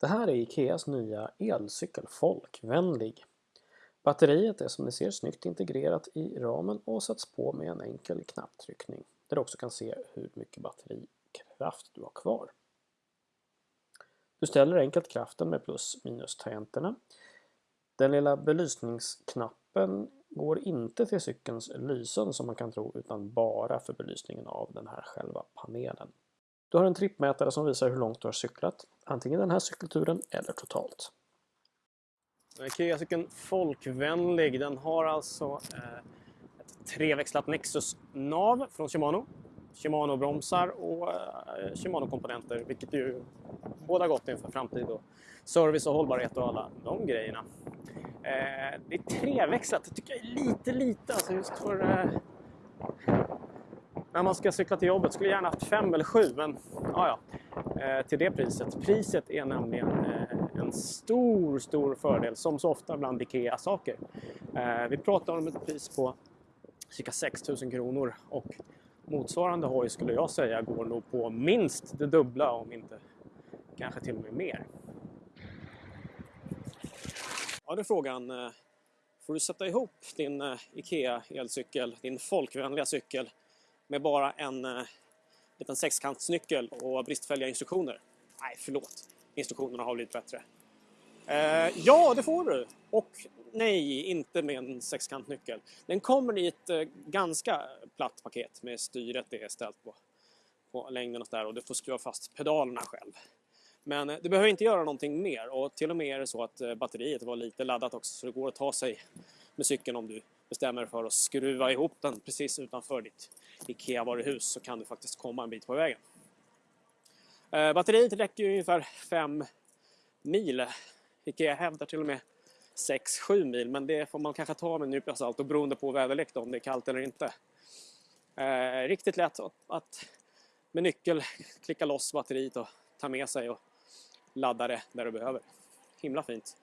Det här är Ikeas nya elcykel Folkvänlig. Batteriet är som ni ser snyggt integrerat i ramen och sätts på med en enkel knapptryckning där du också kan se hur mycket batterikraft du har kvar. Du ställer enkelt kraften med plus minus tangenterna. Den lilla belysningsknappen går inte till cykelns lysen som man kan tro utan bara för belysningen av den här själva panelen. Du har en trippmätare som visar hur långt du har cyklat, antingen den här cykelturen eller totalt. Ikea-cykeln folkvänlig, den har alltså eh, ett treväxlat Nexus-nav från Shimano. Shimano-bromsar och eh, Shimano-komponenter, vilket ju båda gott inför framtid och service och hållbarhet och alla de grejerna. Eh, det är treväxlat, det tycker jag är lite lite alltså just för när man ska cykla till jobbet. Skulle gärna haft fem eller sju, men ja, ja. Eh, till det priset. Priset är nämligen eh, en stor, stor fördel, som så ofta bland IKEA-saker. Eh, vi pratar om ett pris på cirka 6 000 kronor och motsvarande hoj skulle jag säga går nog på minst det dubbla, om inte kanske till och med mer. Ja, då är frågan. Får du sätta ihop din IKEA elcykel, din folkvänliga cykel, med bara en eh, liten sexkantsnyckel och bristfälliga instruktioner. Nej, förlåt. Instruktionerna har blivit bättre. Eh, ja, det får du. Och nej, inte med en sexkantnyckel. Den kommer i ett eh, ganska platt paket med styret det är ställt på, på längden och där och du får skruva fast pedalerna själv. Men eh, du behöver inte göra någonting mer och till och med är det så att eh, batteriet var lite laddat också så det går att ta sig med cykeln om du bestämmer dig för att skruva ihop den precis utanför ditt IKEA-varuhus så kan du faktiskt komma en bit på vägen. Eh, batteriet räcker ungefär 5 mil. IKEA hävdar till och med 6-7 mil men det får man kanske ta med en nypa salt och beroende på väderlek om det är kallt eller inte. Eh, riktigt lätt att med nyckel klicka loss batteriet och ta med sig och ladda det där du behöver. Himla fint.